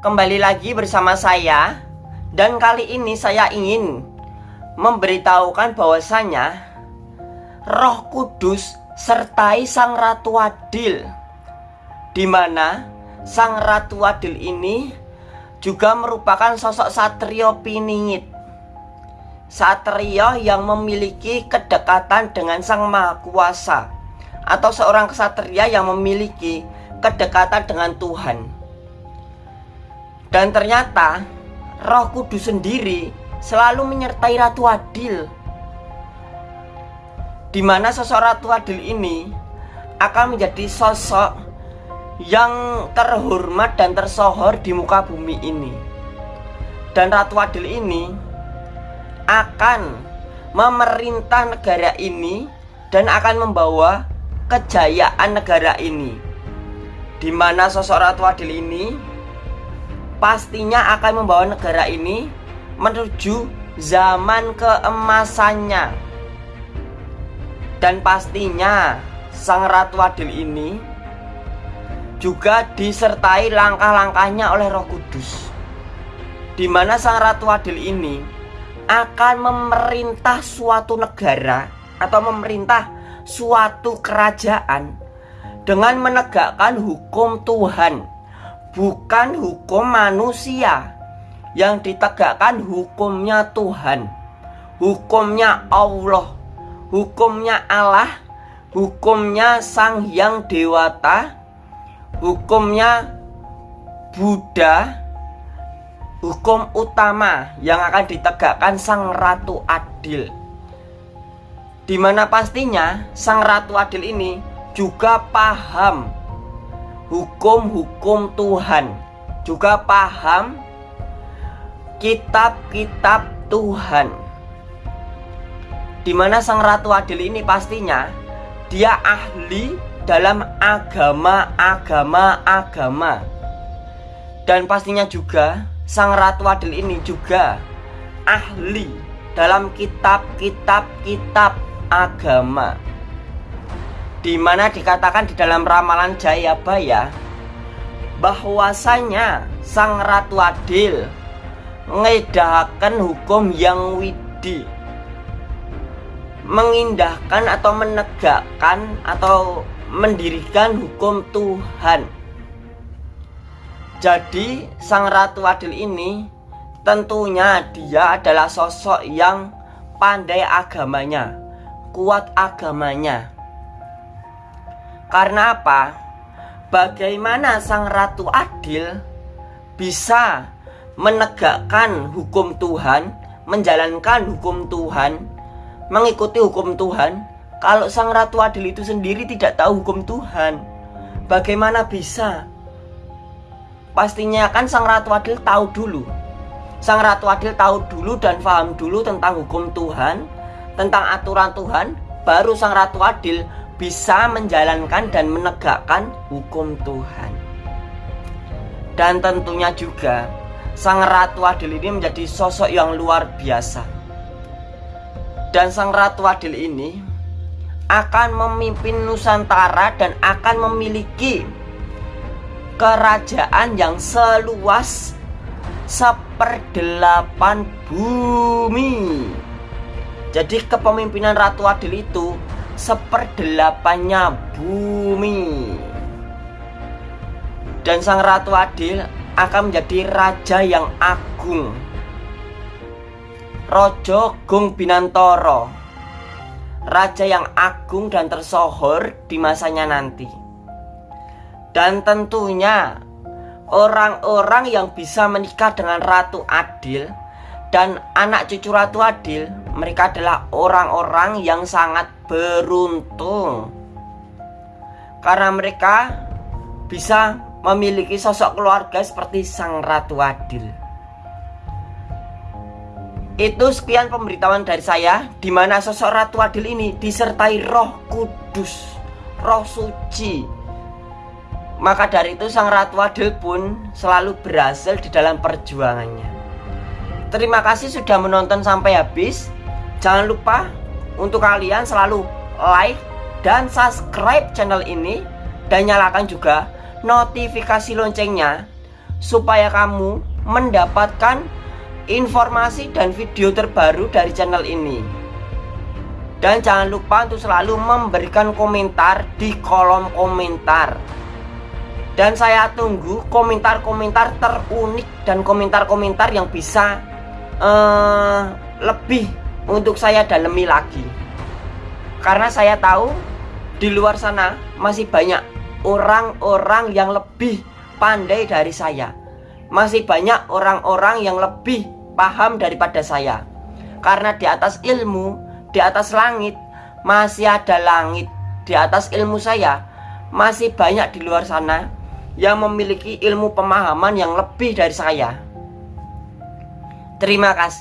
Kembali lagi bersama saya. Dan kali ini saya ingin Memberitahukan bahwasanya Roh Kudus sertai Sang Ratu Adil. Di mana Sang Ratu Adil ini juga merupakan sosok satrio piningit. Satrio yang memiliki kedekatan dengan Sang Maha Kuasa Atau seorang kesatria yang memiliki kedekatan dengan Tuhan dan ternyata Roh Kudus sendiri selalu menyertai Ratu Adil. Di mana sosok Ratu Adil ini akan menjadi sosok yang terhormat dan tersohor di muka bumi ini. Dan Ratu Adil ini akan memerintah negara ini dan akan membawa kejayaan negara ini. Di mana sosok Ratu Adil ini pastinya akan membawa negara ini menuju zaman keemasannya. Dan pastinya Sang Ratu Adil ini juga disertai langkah-langkahnya oleh Roh Kudus. Di mana Sang Ratu Adil ini akan memerintah suatu negara atau memerintah suatu kerajaan dengan menegakkan hukum Tuhan bukan hukum manusia. Yang ditegakkan hukumnya Tuhan hukumnya Allah hukumnya Allah hukumnya Sang Hyang Dewata hukumnya Buddha hukum utama yang akan ditegakkan Sang Ratu Adil. Di mana pastinya Sang Ratu Adil ini juga paham hukum-hukum Tuhan. Juga paham kitab-kitab Tuhan. Di mana sang ratu adil ini pastinya dia ahli dalam agama-agama-agama dan pastinya juga sang ratu adil ini juga ahli dalam kitab-kitab kitab agama di mana dikatakan di dalam ramalan Jayabaya bahwasanya Sang Ratu Adil mengedahakan hukum yang widi. Mengindahkan atau menegakkan atau mendirikan hukum Tuhan. Jadi Sang Ratu Adil ini tentunya dia adalah sosok yang pandai agamanya kuat agamanya karena apa? Bagaimana sang ratu adil bisa menegakkan hukum Tuhan, menjalankan hukum Tuhan, mengikuti hukum Tuhan kalau sang ratu adil itu sendiri tidak tahu hukum Tuhan? Bagaimana bisa? Pastinya kan sang ratu adil tahu dulu. Sang ratu adil tahu dulu dan paham dulu tentang hukum Tuhan, tentang aturan Tuhan, baru sang ratu adil bisa menjalankan dan menegakkan hukum Tuhan. Dan tentunya juga Sang Ratu Adil ini menjadi sosok yang luar biasa. Dan Sang Ratu Adil ini akan memimpin Nusantara dan akan memiliki kerajaan yang seluas seperdelapan bumi. Jadi kepemimpinan Ratu Adil itu seperdelapannya bumi. Dan sang ratu adil akan menjadi raja yang agung. Rojo Gung Binantoro Raja yang agung dan tersohor di masanya nanti. Dan tentunya Orang-orang yang bisa menikah dengan Ratu Adil Dan anak cucu Ratu Adil Mereka adalah orang-orang yang sangat beruntung. Karena mereka bisa memiliki sosok keluarga seperti sang ratu adil. Itu sekian pemberitahuan dari saya di mana sosok ratu adil ini disertai roh kudus roh suci. Maka dari itu sang ratu adil pun selalu berhasil di dalam perjuangannya. Terima kasih sudah menonton sampai habis jangan lupa untuk kalian selalu like dan subscribe channel ini dan nyalakan juga notifikasi loncengnya supaya kamu mendapatkan informasi dan video terbaru dari channel ini. Dan jangan lupa untuk selalu memberikan komentar di kolom komentar. Dan saya tunggu komentar-komentar terunik dan komentar-komentar yang bisa uh, lebih untuk saya dalami lagi. Karena saya tahu di luar sana masih banyak orang-orang yang lebih pandai dari saya. Masih banyak orang-orang yang lebih paham daripada saya. Karena di atas ilmu, di atas langit, masih ada langit. Di atas ilmu saya, masih banyak di luar sana yang memiliki ilmu pemahaman yang lebih dari saya. Terima kasih.